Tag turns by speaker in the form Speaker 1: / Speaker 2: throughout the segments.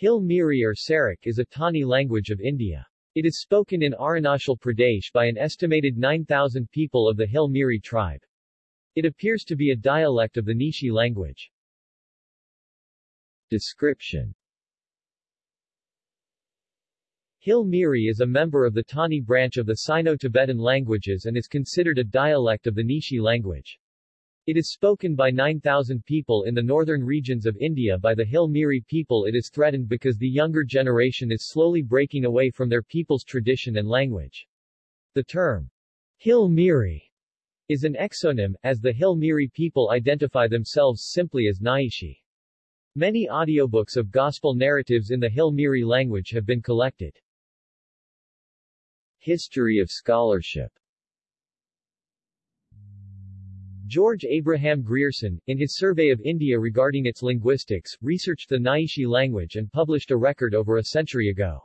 Speaker 1: Hill Miri or Sarak is a Tani language of India. It is spoken in Arunachal Pradesh by an estimated 9,000 people of the Hill Miri tribe. It appears to be a dialect of the Nishi language. Description Hill Miri is a member of the Tani branch of the Sino-Tibetan languages and is considered a dialect of the Nishi language. It is spoken by 9,000 people in the northern regions of India by the Hill Miri people it is threatened because the younger generation is slowly breaking away from their people's tradition and language. The term, Hill Miri, is an exonym, as the Hill Miri people identify themselves simply as Naishi. Many audiobooks of gospel narratives in the Hill Miri language have been collected. History of scholarship George Abraham Grierson, in his survey of India regarding its linguistics, researched the Naishi language and published a record over a century ago.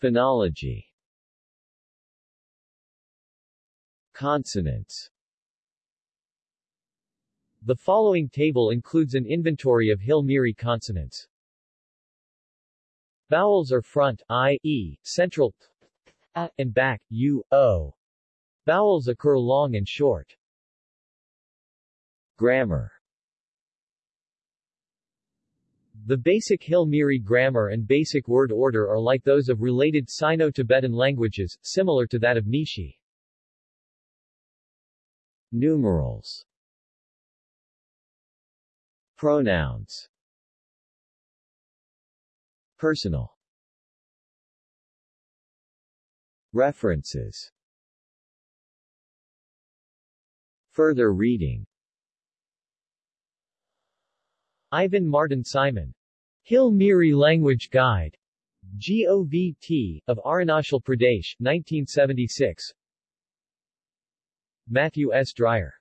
Speaker 1: Phonology Consonants The following table includes an inventory of Hill Miri consonants. Vowels are front, i, e, central, and back, u, o. Vowels occur long and short. Grammar. The basic Hill Miri grammar and basic word order are like those of related Sino-Tibetan languages, similar to that of Nishi. Numerals. Pronouns. Personal. References Further reading Ivan Martin Simon. Hill Miri Language Guide. GOVT, of Arunachal Pradesh, 1976. Matthew S. Dryer.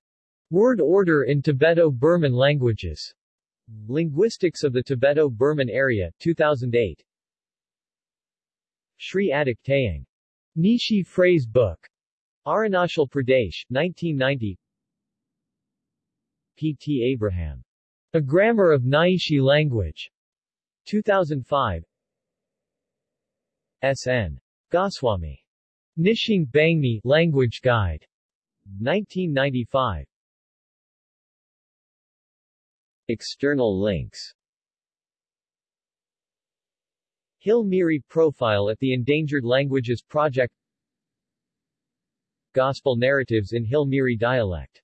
Speaker 1: Word Order in Tibeto-Burman Languages. Linguistics of the Tibeto-Burman Area, 2008. Sri Adik Tayang. Nishi Phrase Book. Arunachal Pradesh, 1990 P. T. Abraham. A Grammar of Naishi Language. 2005 S. N. Goswami. Nishing Bangni Language Guide. 1995 External links Hill Miri Profile at the Endangered Languages Project Gospel narratives in Hill Miri dialect